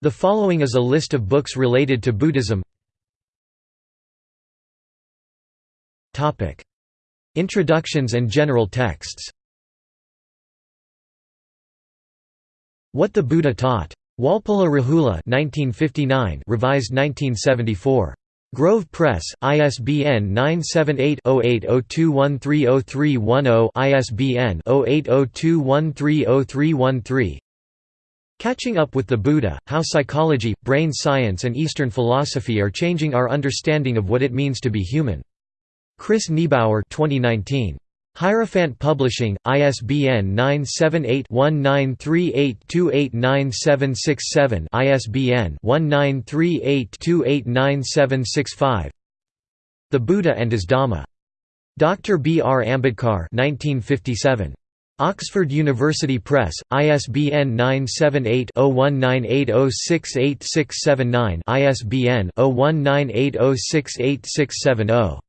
The following is a list of books related to Buddhism Topic: Introductions and general texts What the Buddha Taught. Walpola Rahula 1959 revised 1974. Grove Press, ISBN 978-0802130310 ISBN 0802130313 Catching Up with the Buddha, How Psychology, Brain Science and Eastern Philosophy Are Changing Our Understanding of What It Means to Be Human. Chris Niebauer 2019. Hierophant Publishing, ISBN 978-1938289767 ISBN 1938289765 The Buddha and His Dhamma. Dr. B. R. Ambedkar 1957. Oxford University Press, ISBN 978-0198068679 ISBN 0198068670